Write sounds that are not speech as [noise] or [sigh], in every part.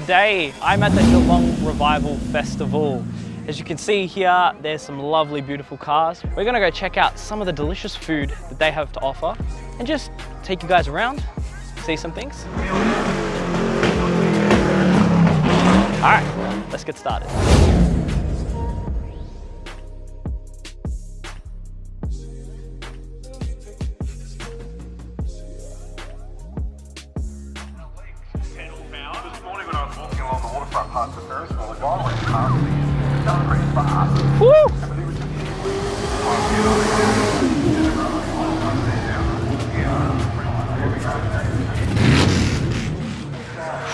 today I'm at the Geelong Revival Festival. As you can see here, there's some lovely, beautiful cars. We're gonna go check out some of the delicious food that they have to offer and just take you guys around, see some things. All right, let's get started. Waterfront past the Ferris wheel, a guy went past me, going pretty fast. Woo! But he was just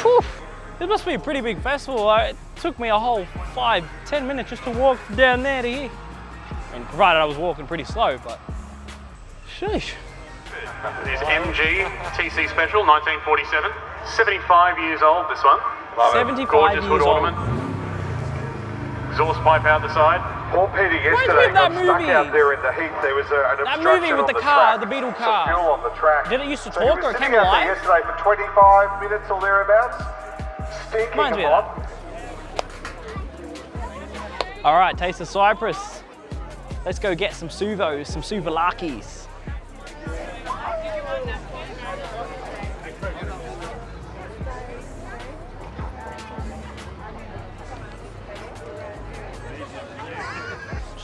Whew. This must be a pretty big festival. It took me a whole five, ten minutes just to walk down there to here. I mean, provided I was walking pretty slow, but sheesh. This MG TC Special 1947. 75 years old, this one. Love 75 Gorgeous years hood old. ornament. Exhaust pipe out the side. Poor Peter with yesterday that got stuck movie? out there in the heat. There was a, an That obstruction movie with on the the car, track. the Beetle Some car. fuel on the track. Did it used to So talk or it came out there alive? yesterday for 25 minutes or thereabouts. Stinking Reminds me hot. All right, taste of Cyprus. Let's go get some suvos, some suvalakis.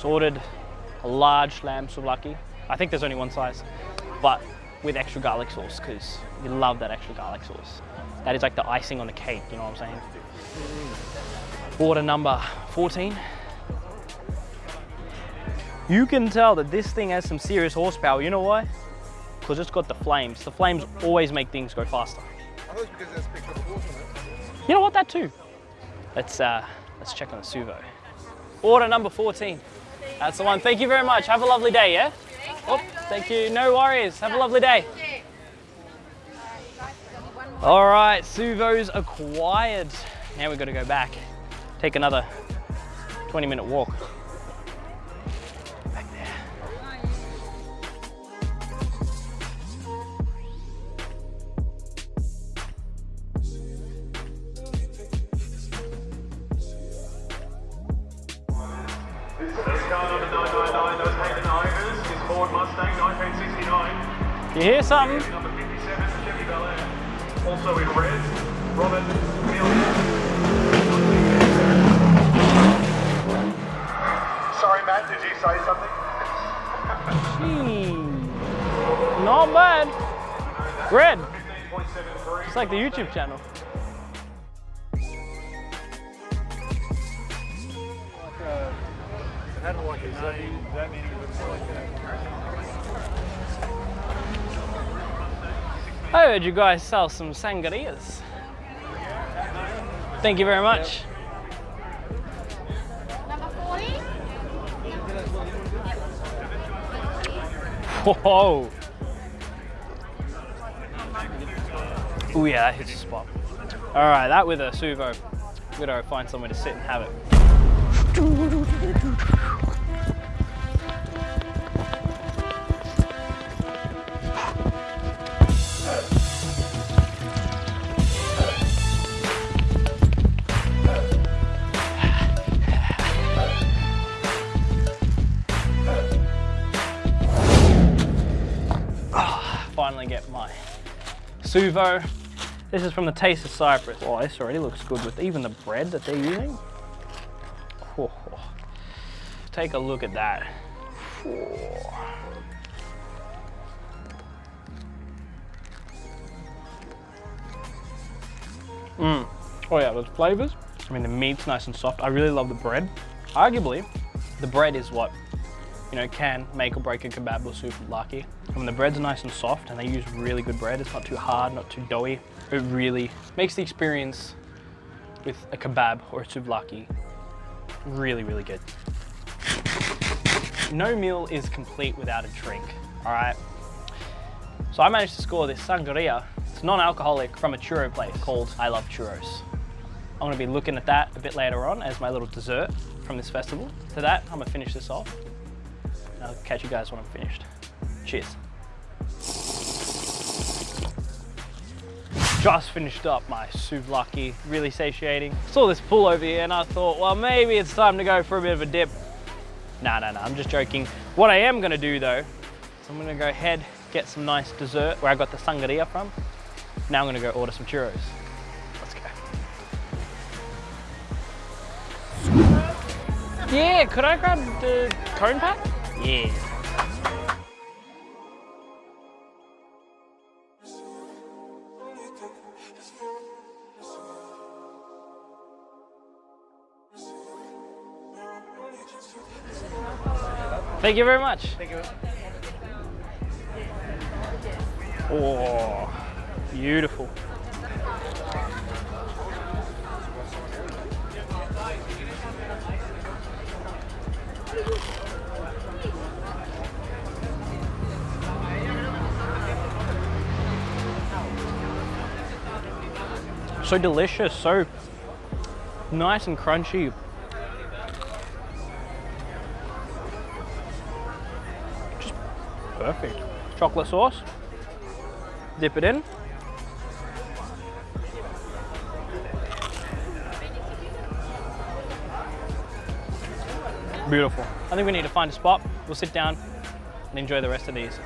Just ordered a large lamb souvlaki. I think there's only one size, but with extra garlic sauce because you love that extra garlic sauce. That is like the icing on the cake, you know what I'm saying? Order number 14. You can tell that this thing has some serious horsepower. You know why? Because it's got the flames. The flames always make things go faster. I thought because that's picked up the water. You know what? That too. Let's uh, let's check on the Suvo. Order number 14. That's the one. Thank you very much. Have a lovely day. Yeah. Oh, thank you. No worries. Have a lovely day. All right, Suvo's acquired. Now we've got to go back. Take another 20 minute walk. Car number 999 does take an Ivers. Ford Mustang 1969. You hear something? Number 57 Chevy Bel Air. Also in red, Robert. Sorry, Matt, did you say something? Hmm. Not bad. Red. It's like the YouTube channel. I heard you guys sell some sangrias. Thank you very much. 40? Whoa. Oh yeah, that hits the spot. All right, that with a Suvo. We gotta find somewhere to sit and have it. Suvo. This is from the Taste of Cyprus. Oh, this already looks good with even the bread that they're using. Oh, Take a look at that. Oh. Mm. Oh yeah, those flavors. I mean, the meat's nice and soft. I really love the bread. Arguably, the bread is what you know, can make or break a kebab or souvlaki. And the bread's nice and soft and they use really good bread, it's not too hard, not too doughy, it really makes the experience with a kebab or a souvlaki really, really good. No meal is complete without a drink, all right? So I managed to score this sangria. It's non-alcoholic from a churro place called I Love Churros. I'm gonna be looking at that a bit later on as my little dessert from this festival. To that, I'm gonna finish this off. I'll catch you guys when I'm finished. Cheers. just finished up my souvlaki, really satiating. Saw this pool over here and I thought, well, maybe it's time to go for a bit of a dip. No, no, no, I'm just joking. What I am gonna do though, is I'm gonna go ahead, get some nice dessert where I got the sangria from. Now I'm gonna go order some churros. Let's go. Yeah, could I grab the cone pack? Yeah. Thank you very much. Thank you. Oh, beautiful. So delicious, so nice and crunchy. Perfect. Chocolate sauce, dip it in. Beautiful. I think we need to find a spot. We'll sit down and enjoy the rest of these.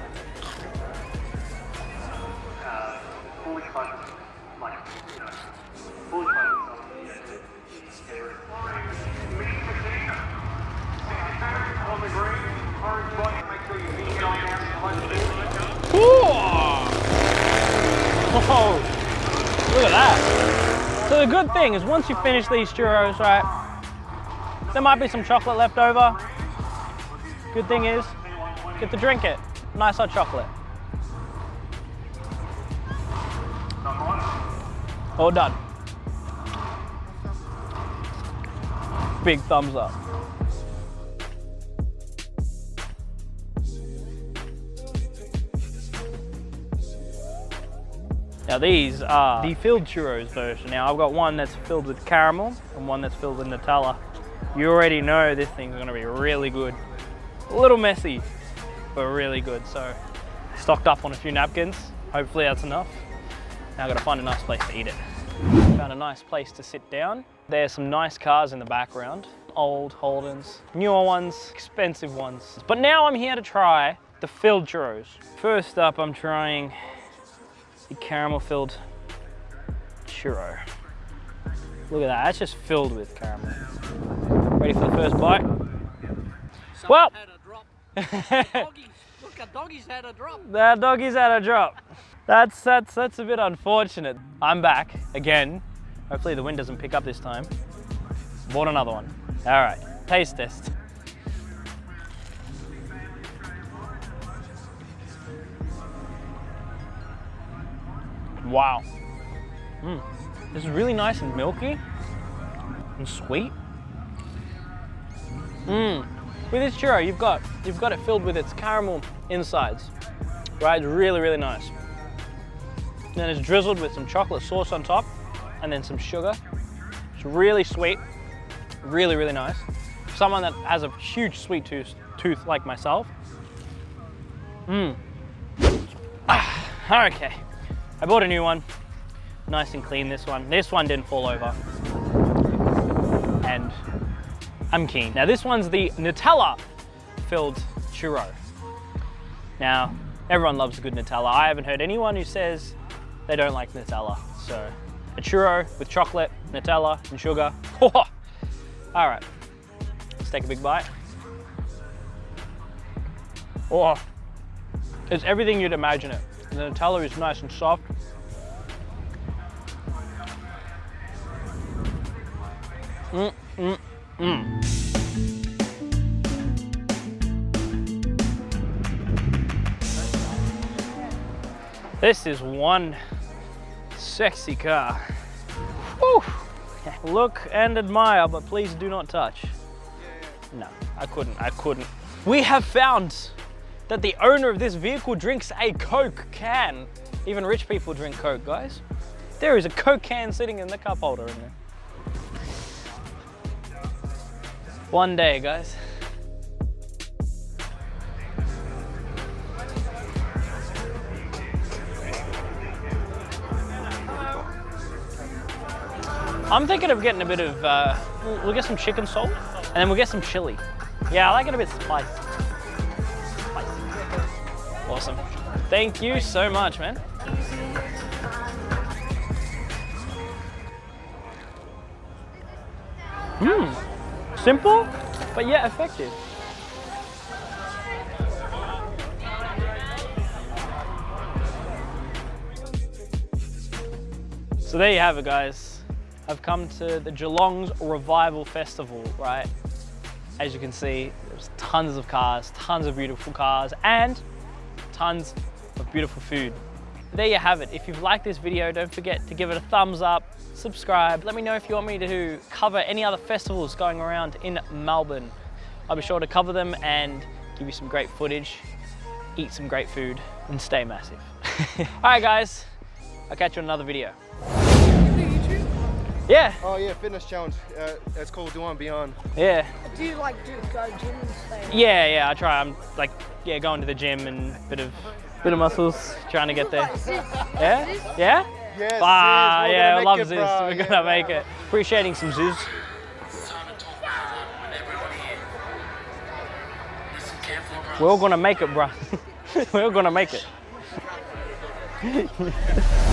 Whoa! Look at that. So the good thing is once you finish these churros, right, there might be some chocolate left over. Good thing is, get to drink it. Nice hot chocolate. All done. Big thumbs up. Now these are the filled churros version. Now I've got one that's filled with caramel and one that's filled with Nutella. You already know this thing's gonna be really good. A little messy, but really good. So stocked up on a few napkins. Hopefully that's enough. Now I've got to find a nice place to eat it. Found a nice place to sit down. There's some nice cars in the background. Old Holdens, newer ones, expensive ones. But now I'm here to try the filled churros. First up, I'm trying the caramel filled churro. Look at that, that's just filled with caramel. Ready for the first bite? Well, had a drop. [laughs] doggies, look, a doggies had a drop. that doggy's had a drop. That's, that's, that's a bit unfortunate. I'm back again. Hopefully the wind doesn't pick up this time. Bought another one. All right, taste test. Wow. Mm. This is really nice and milky and sweet. Mmm. With this churro, you've got you've got it filled with its caramel insides, right? It's really, really nice. then it's drizzled with some chocolate sauce on top, and then some sugar. It's really sweet, really, really nice. Someone that has a huge sweet tooth, tooth like myself. Mmm. Ah, okay. I bought a new one. Nice and clean, this one. This one didn't fall over. And I'm keen. Now this one's the Nutella filled churro. Now, everyone loves a good Nutella. I haven't heard anyone who says they don't like Nutella. So, a churro with chocolate, Nutella, and sugar. [laughs] All right, let's take a big bite. Oh, it's everything you'd imagine it. The Nutella is nice and soft. Mm, mm, mm. This is one sexy car. Whew. Look and admire, but please do not touch. No, I couldn't, I couldn't. We have found that the owner of this vehicle drinks a Coke can. Even rich people drink Coke, guys. There is a Coke can sitting in the cup holder in there. One day, guys. I'm thinking of getting a bit of, uh, we'll, get some chicken salt and then we'll get some chili. Yeah, I like it a bit. Spicy. Awesome. Thank you so much, man. Mmm. Simple, but yet effective. So there you have it, guys. I've come to the Geelong's Revival Festival, right? As you can see, there's tons of cars, tons of beautiful cars, and tons of beautiful food. There you have it. If you've liked this video, don't forget to give it a thumbs up, subscribe. Let me know if you want me to cover any other festivals going around in Melbourne. I'll be sure to cover them and give you some great footage, eat some great food, and stay massive. [laughs] All right, guys, I'll catch you in another video. Yeah, Oh yeah, fitness challenge. Uh, it's called Do On Beyond. yeah. Do you like do go gym and stuff? Yeah, yeah, I try. I'm like, yeah, going to the gym and bit of, bit of muscles, trying to get there. [laughs] Yeah, yeah. Yes, Ah, sis, yeah, gonna love make Zeus. We're Yeah, gonna bro. make it. Appreciating some Zeus. We're all gonna make it, bruh. [laughs] We're all gonna make it. [laughs]